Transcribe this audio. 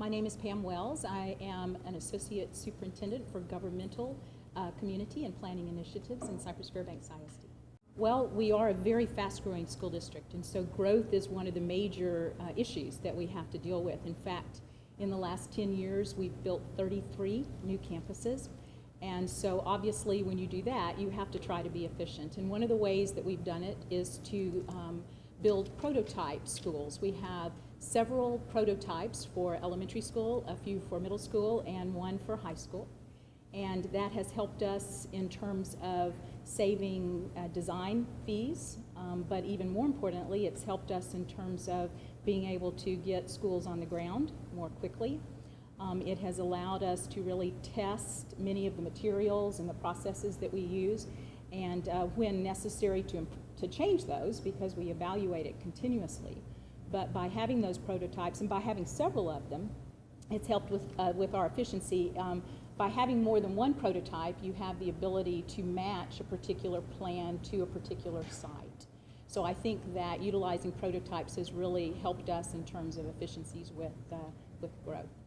My name is Pam Wells. I am an Associate Superintendent for Governmental, uh, Community, and Planning Initiatives in Cypress Fairbanks ISD. Well, we are a very fast-growing school district, and so growth is one of the major uh, issues that we have to deal with. In fact, in the last 10 years, we've built 33 new campuses. And so obviously, when you do that, you have to try to be efficient. And one of the ways that we've done it is to um, build prototype schools. We have several prototypes for elementary school, a few for middle school, and one for high school. And that has helped us in terms of saving uh, design fees, um, but even more importantly, it's helped us in terms of being able to get schools on the ground more quickly. Um, it has allowed us to really test many of the materials and the processes that we use, and uh, when necessary to, to change those because we evaluate it continuously. But by having those prototypes and by having several of them, it's helped with, uh, with our efficiency. Um, by having more than one prototype, you have the ability to match a particular plan to a particular site. So I think that utilizing prototypes has really helped us in terms of efficiencies with, uh, with growth.